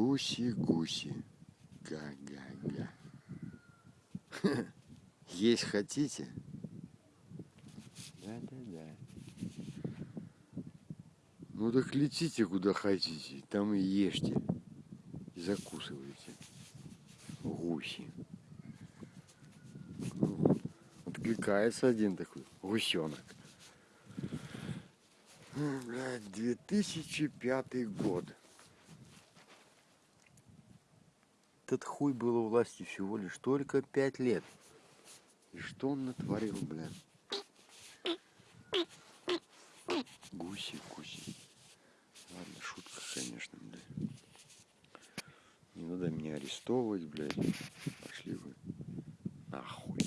Гуси-гуси. Га-га-га. Есть хотите? Да-да-да. Ну так летите куда хотите, там и ешьте. И закусывайте. Гуси. Откликается один такой гусенок. Блядь, 2005 год. Этот хуй был у власти всего лишь только пять лет. И что он натворил, блядь? Гуси, гуси. Ладно, шутка, конечно, блядь. Не надо меня арестовывать, блядь. Пошли вы. Нахуй.